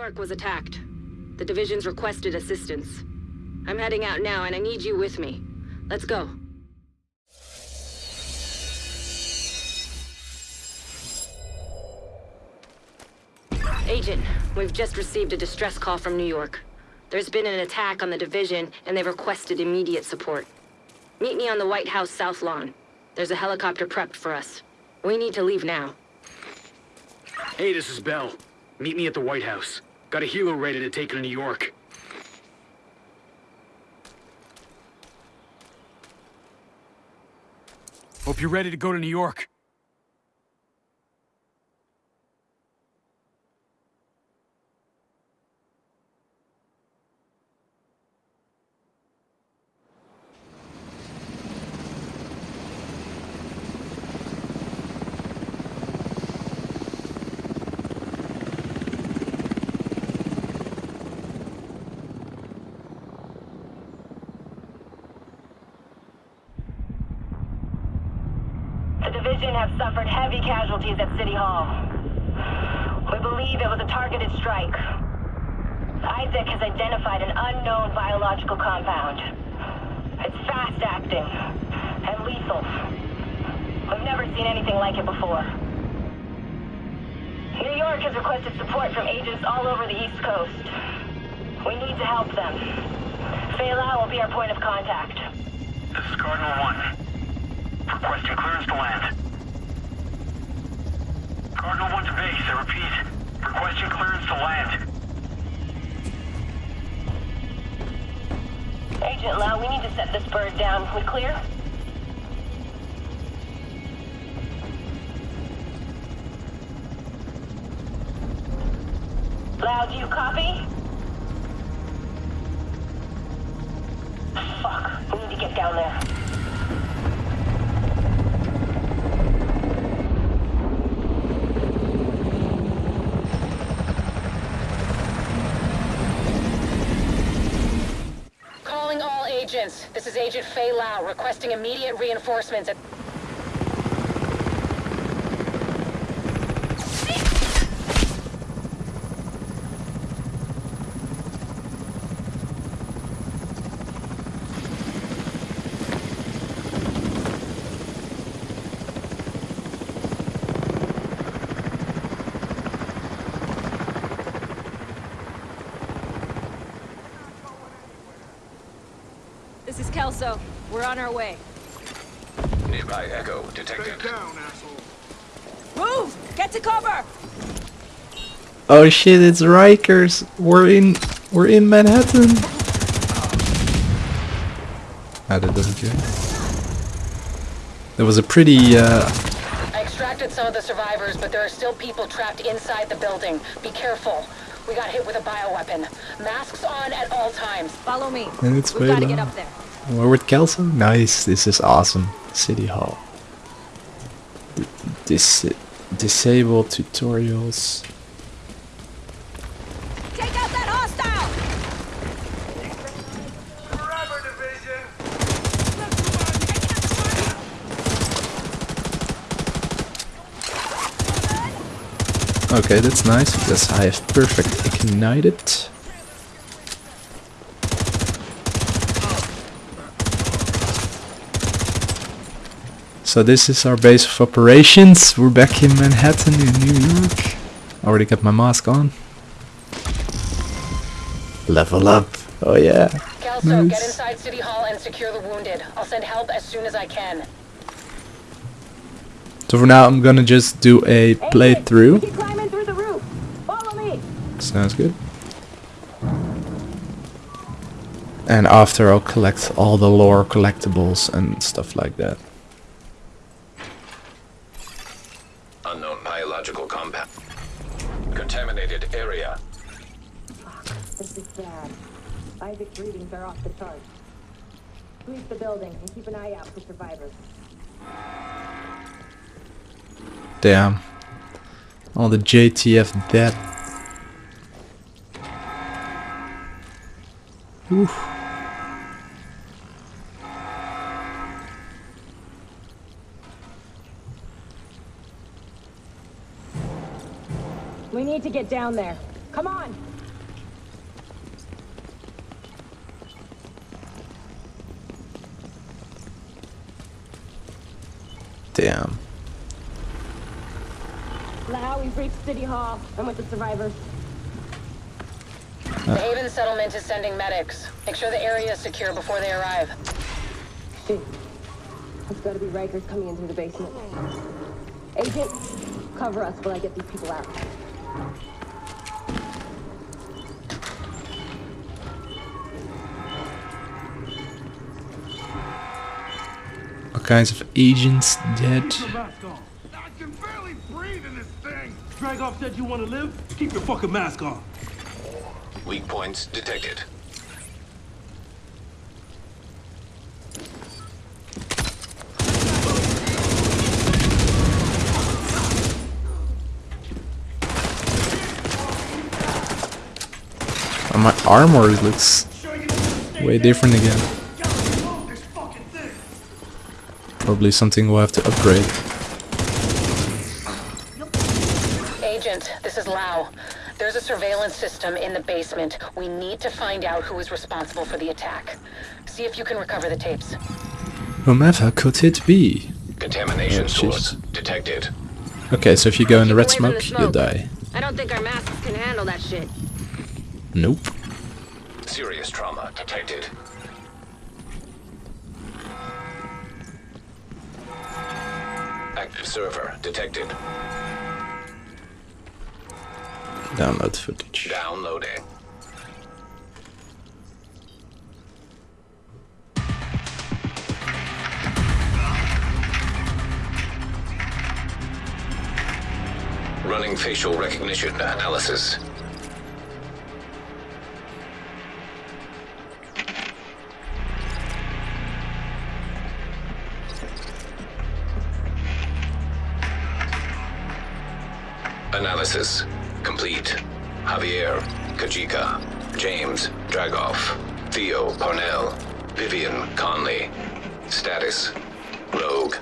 York was attacked. The division's requested assistance. I'm heading out now, and I need you with me. Let's go. Agent, we've just received a distress call from New York. There's been an attack on the division, and they've requested immediate support. Meet me on the White House South Lawn. There's a helicopter prepped for us. We need to leave now. Hey, this is Bell. Meet me at the White House. Got a helo ready to take her to New York. Hope you're ready to go to New York. The division have suffered heavy casualties at City Hall. We believe it was a targeted strike. ISAC has identified an unknown biological compound. It's fast-acting and lethal. We've never seen anything like it before. New York has requested support from agents all over the East Coast. We need to help them. Faye will be our point of contact. This is Cardinal 1. Requesting clearance to land. Cardinal 1 to base, I repeat. Requesting clearance to land. Agent Lau, we need to set this bird down. We clear? Lau, do you copy? Fuck, we need to get down there. Calling all agents. This is Agent Faye Lau, requesting immediate reinforcements at... This is Kelso. We're on our way. Nearby Echo detected. Move! Get to cover! Oh shit, it's Rikers. We're in we're in Manhattan. How did that go? There was a pretty uh I extracted some of the survivors, but there are still people trapped inside the building. Be careful. We got hit with a bioweapon. Masks on at all times. Follow me. And it's We've got to get up there. We're with Kelso. Nice, this is awesome. City Hall. D- Dis disable tutorials. Take out that hostile! Okay, that's nice because I have perfect ignited. So this is our base of operations. We're back in Manhattan in New York. Mm-hmm. Already got my mask on. Level up. Oh yeah. Kelso, get inside City Hall and secure the wounded. I'll send help as soon as I can. So for now I'm gonna just do a playthrough. Keep climbing through the roof. Follow me. Sounds good. And after I'll collect all the lore collectibles and stuff like that. Unknown biological compound. Contaminated area. This is bad. ISAC's readings are off the charts. Sweep the building and keep an eye out for survivors. Damn. All the JTF dead. Oof. To get down there. Come on! Damn. Now we've reached City Hall. I'm with the survivors. The Haven settlement is sending medics. Make sure the area is secure before they arrive. Shit. It's gotta be Rikers coming in through the basement. Agent, cover us while I get these people out. All kinds of agents dead. I can barely breathe in this thing. Dragov said you want to live? Keep your fucking mask on. Weak points detected. My armor looks way different again. This fucking thing. Probably something we'll have to upgrade. Agent, this is Lau. There's a surveillance system in the basement. We need to find out who is responsible for the attack. See if you can recover the tapes. Whomever could it be? Contamination Oh, source detected. Okay, so if you go in the red Keep away from smoke, the you die. I don't think our masks can handle that shit. Nope. Serious trauma detected. Active server detected. Download footage. Downloading. Running facial recognition analysis. Analysis complete. Javier, Kajika, James, Dragov, Theo, Parnell, Vivian, Conley. Status, Rogue.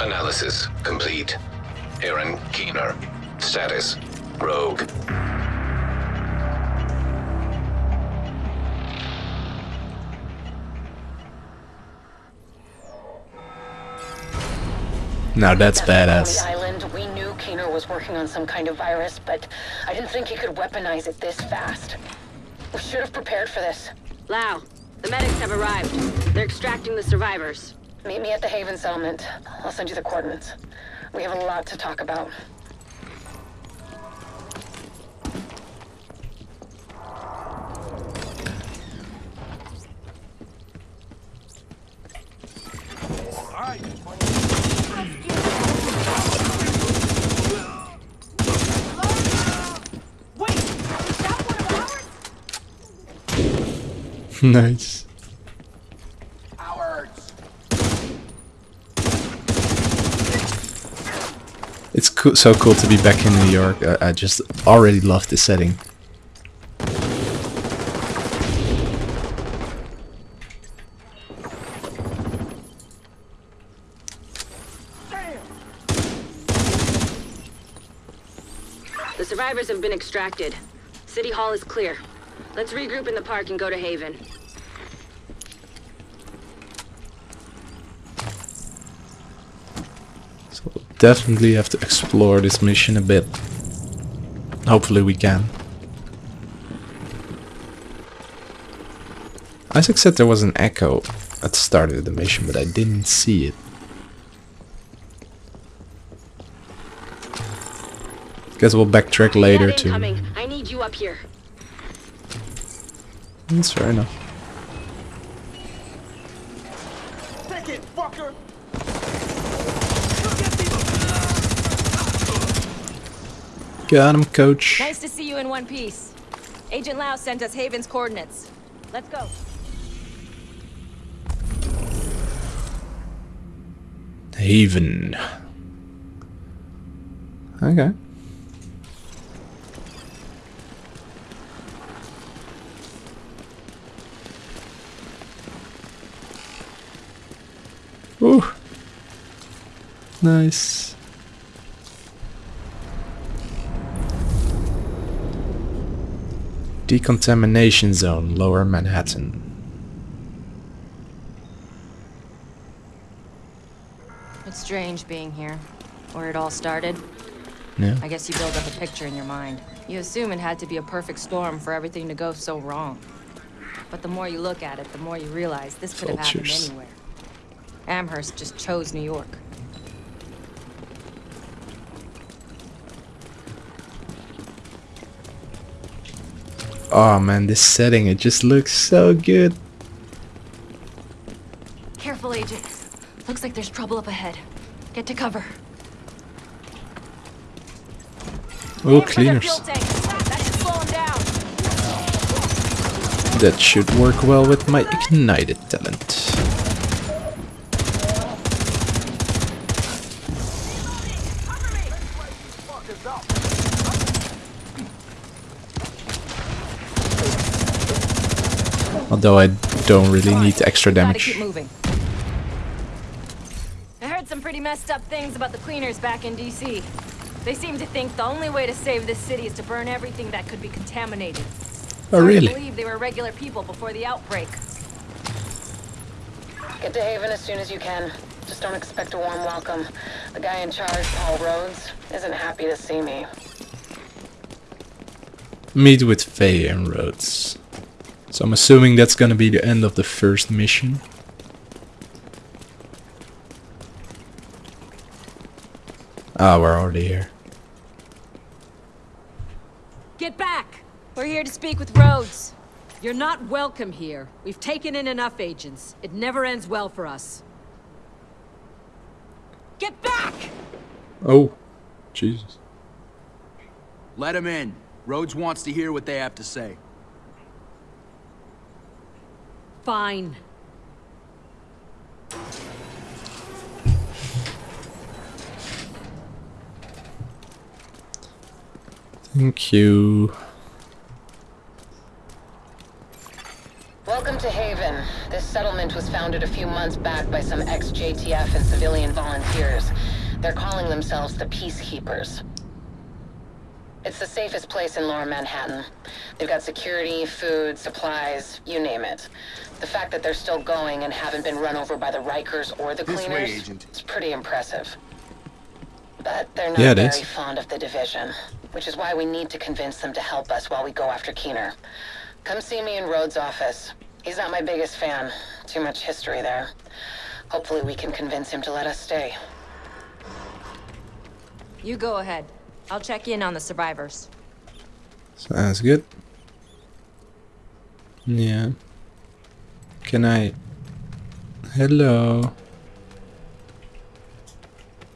Analysis complete. Aaron Keener. Status, Rogue. Now that's On badass. the island, we knew Keener was working on some kind of virus, but I didn't think he could weaponize it this fast. We should have prepared for this. Lau, the medics have arrived. They're extracting the survivors. Meet me at the Haven settlement. I'll send you the coordinates. We have a lot to talk about. All right. Wait! Is that one of ours? nice. It's so cool to be back in New York. I, I just already love the setting. The survivors have been extracted. City Hall is clear. Let's regroup in the park and go to Haven. So we'll definitely have to explore this mission a bit. Hopefully we can. ISAC said there was an echo at the start of the mission, but I didn't see it. Guess we'll backtrack later too. I need you up here. That's fair enough. Take it, fucker. Got him, coach. Nice to see you in one piece. Agent Lau sent us Haven's coordinates. Let's go. Haven. Okay. Ooh. Nice. Decontamination zone, lower Manhattan. It's strange being here. Where it all started. Yeah. I guess you build up a picture in your mind. You assume it had to be a perfect storm for everything to go so wrong. But the more you look at it, the more you realize this could have happened anywhere. Amherst just chose New York. Oh man, this setting, it just looks so good. Careful, Agent. Looks like there's trouble up ahead. Get to cover. Oh, Aim for their cleaners. fuel tank. That should slow 'em down. That should work well with my ignited talent. Although I don't really need extra damage. I heard some pretty messed up things about the cleaners back in DC. They seem to think the only way to save this city is to burn everything that could be contaminated. Oh Hard to really? believe they were regular people before the outbreak. Get to Haven as soon as you can. Just don't expect a warm welcome. The guy in charge, Paul Rhodes, isn't happy to see me. Meet with Faye and Rhodes. So I'm assuming that's gonna be the end of the first mission. Ah, we're already here. Get back! We're here to speak with Rhodes. You're not welcome here. We've taken in enough agents. It never ends well for us. Get back! Oh, Jesus. Let him in. Rhodes wants to hear what they have to say. Fine. Thank you. Welcome to Haven. This settlement was founded a few months back by some ex-JTF and civilian volunteers. They're calling themselves the Peacekeepers. It's the safest place in lower Manhattan. They've got security, food, supplies, you name it. The fact that they're still going and haven't been run over by the Rikers or the This way, Cleaners Agent. is pretty impressive. But they're not Yeah, it very is. fond of the division, which is why we need to convince them to help us while we go after Keener. Come see me in Rhodes' office. He's not my biggest fan. Too much history there. Hopefully we can convince him to let us stay. You go ahead. I'll check in on the survivors. Sounds good. Yeah. Can I... Hello.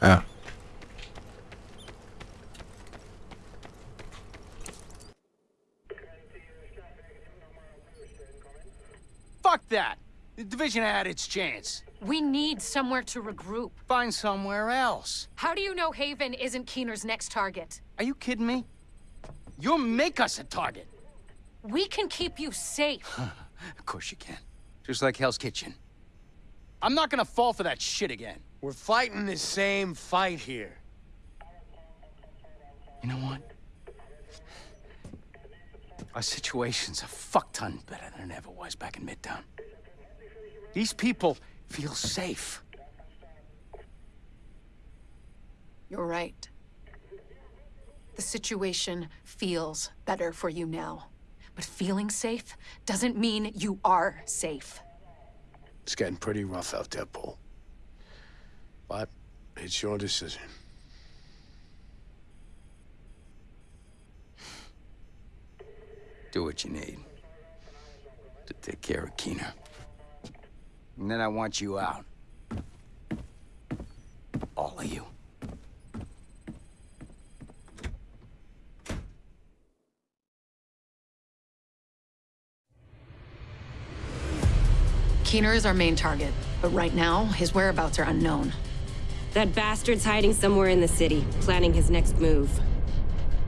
Ah. Fuck that! The division had its chance. We need somewhere to regroup. Find somewhere else. How do you know Haven isn't Keener's next target? Are you kidding me? You'll make us a target. We can keep you safe. Of course you can. Just like Hell's Kitchen. I'm not gonna fall for that shit again. We're fighting the same fight here. You know what? Our situation's a fuck ton better than it ever was back in Midtown. These people feel safe. You're right. The situation feels better for you now. But feeling safe doesn't mean you are safe. It's getting pretty rough out there, Paul. But it's your decision. Do what you need. To take care of Keener. And then I want you out. All of you. Keener is our main target, but right now, his whereabouts are unknown. That bastard's hiding somewhere in the city, planning his next move.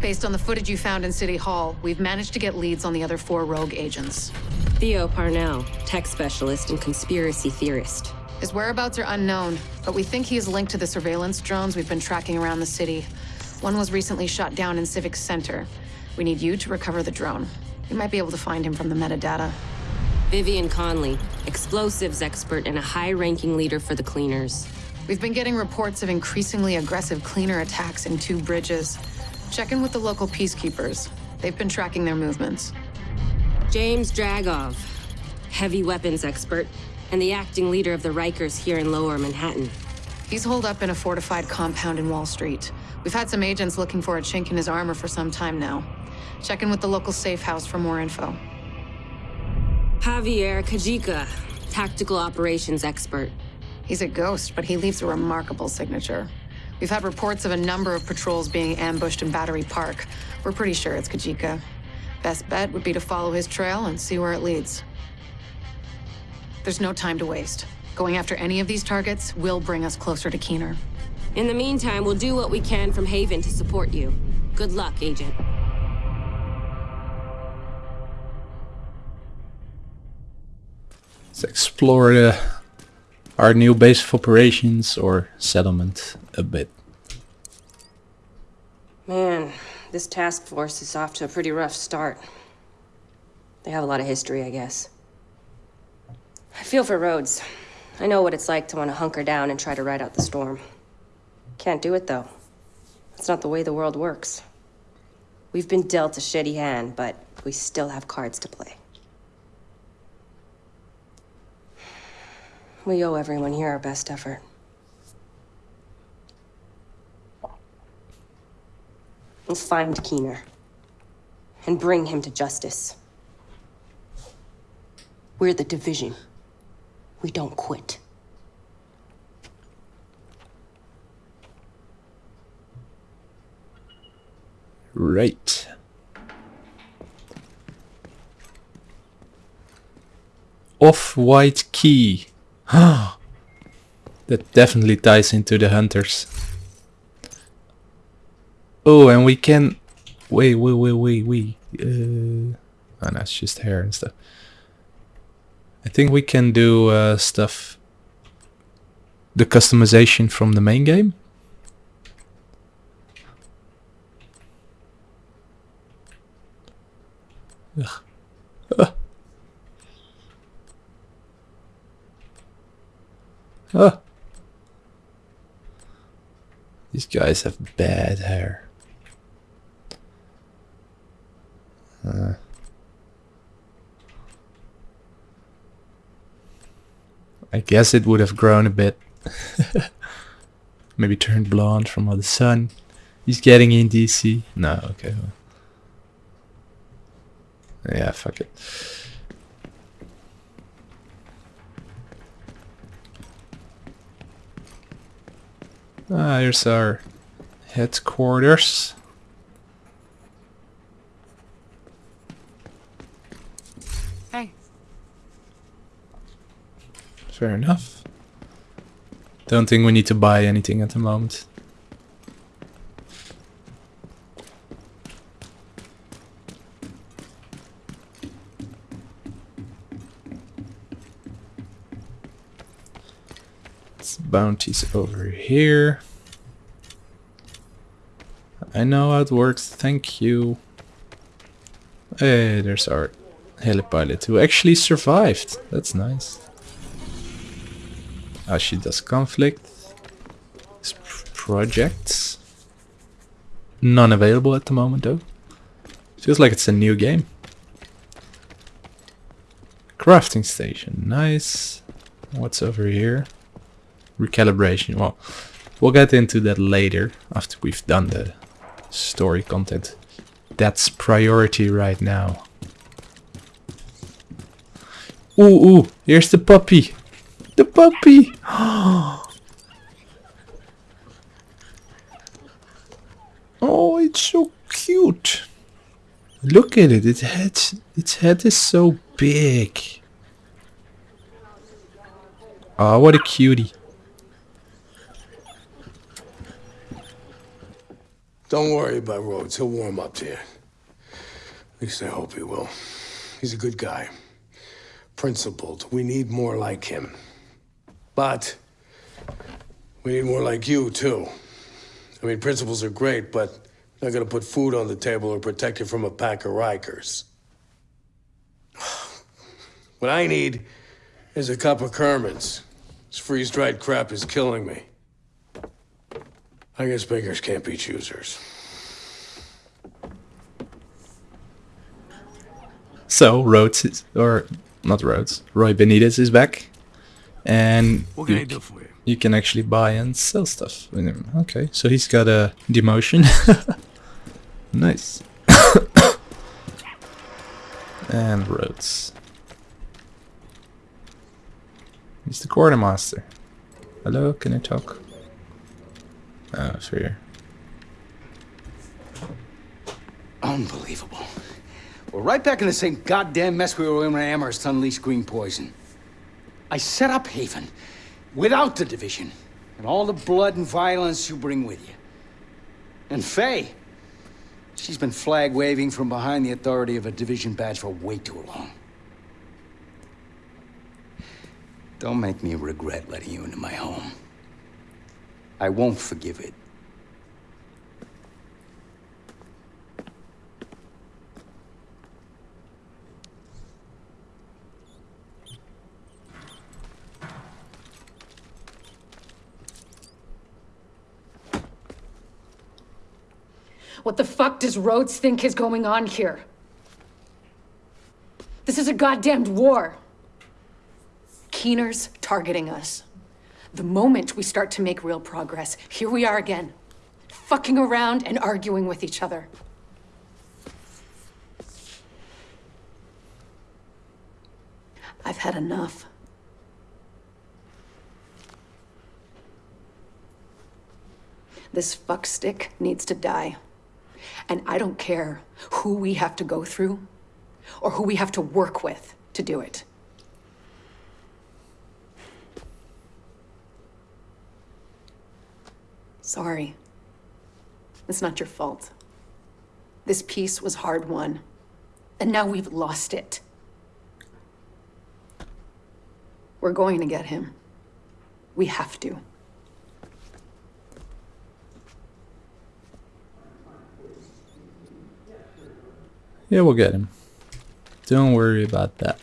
Based on the footage you found in City Hall, we've managed to get leads on the other four rogue agents. Theo Parnell, tech specialist and conspiracy theorist. His whereabouts are unknown, but we think he is linked to the surveillance drones we've been tracking around the city. One was recently shot down in Civic Center. We need you to recover the drone. You might be able to find him from the metadata. Vivian Conley, explosives expert and a high-ranking leader for the cleaners. We've been getting reports of increasingly aggressive cleaner attacks in two bridges. Check in with the local peacekeepers. They've been tracking their movements. James Dragov, heavy weapons expert, and the acting leader of the Rikers here in Lower Manhattan. He's holed up in a fortified compound in Wall Street. We've had some agents looking for a chink in his armor for some time now. Check in with the local safe house for more info. Javier Kajika, tactical operations expert. He's a ghost, but he leaves a remarkable signature. We've had reports of a number of patrols being ambushed in Battery Park. We're pretty sure it's Kajika. Best bet would be to follow his trail and see where it leads. There's no time to waste. Going after any of these targets will bring us closer to Keener. In the meantime, we'll do what we can from Haven to support you. Good luck, Agent. Let's explore the, our new base of operations or settlement a bit. Man, this task force is off to a pretty rough start. They have a lot of history, I guess. I feel for Rhodes. I know what it's like to want to hunker down and try to ride out the storm. Can't do it, though. That's not the way the world works. We've been dealt a shitty hand, but we still have cards to play. We owe everyone here our best effort. Find Keener. And bring him to justice. We're the division. We don't quit. Right. Off-white key. that definitely ties into the hunters. Oh, and we can... Wait, wait, wait, wait, wait. Uh... Oh, no, it's just hair and stuff. I think we can do uh, stuff... The customization from the main game. Ugh. Ah. Ah. These guys have bad hair. I guess it would have grown a bit. Maybe turned blonde from all the sun. He's getting in DC. No, okay. Yeah, fuck it. Ah, here's our headquarters. Fair enough. Don't think we need to buy anything at the moment. bounties over here. I know how it works, thank you. Hey, there's our helipilot who actually survived. That's nice. She does conflict. Projects. None available at the moment though. Feels like it's a new game. Crafting station, nice. What's over here? recalibration. Well, we'll get into that later after we've done the story content. That's priority right now. Ooh, ooh, here's the puppy. The puppy. Oh, it's so cute. Look at it. Its head, its head is so big. Oh, what a cutie. Don't worry about Rhodes. He'll warm up to you. At least I hope he will. He's a good guy. Principled. We need more like him. But we need more like you, too. I mean, principles are great, but not gonna put food on the table or protect you from a pack of Rikers. What I need is a cup of Kerman's. This freeze-dried crap is killing me. I guess beggars can't be choosers. So Rhodes is, or not Rhodes, Roy Benitez is back, and What can you, I do for you? you can actually buy and sell stuff with him. Okay, so he's got a demotion. nice. and Rhodes. He's the quartermaster. Hello, can I talk? Oh, it's here. Unbelievable. We're right back in the same goddamn mess we were in when Amherst unleashed green poison. I set up Haven without the division and all the blood and violence you bring with you. And Faye, she's been flag waving from behind the authority of a division badge for way too long. Don't make me regret letting you into my home. I won't forgive it. What the fuck does Rhodes think is going on here? This is a goddamned war. Keener's targeting us. The moment we start to make real progress, here we are again. Fucking around and arguing with each other. I've had enough. This fuckstick needs to die. And I don't care who we have to go through or who we have to work with to do it. Sorry. It's not your fault. This peace was hard won. And now we've lost it. We're going to get him. We have to. Yeah, we'll get him. Don't worry about that.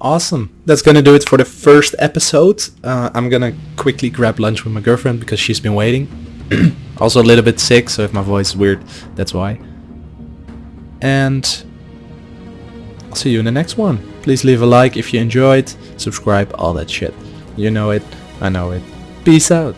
Awesome. That's gonna do it for the first episode. Uh, I'm gonna quickly grab lunch with my girlfriend because she's been waiting. also a little bit sick, so if my voice is weird, that's why. And I'll see you in the next one. Please leave a like if you enjoyed, subscribe, all that shit. You know it, I know it. Peace out.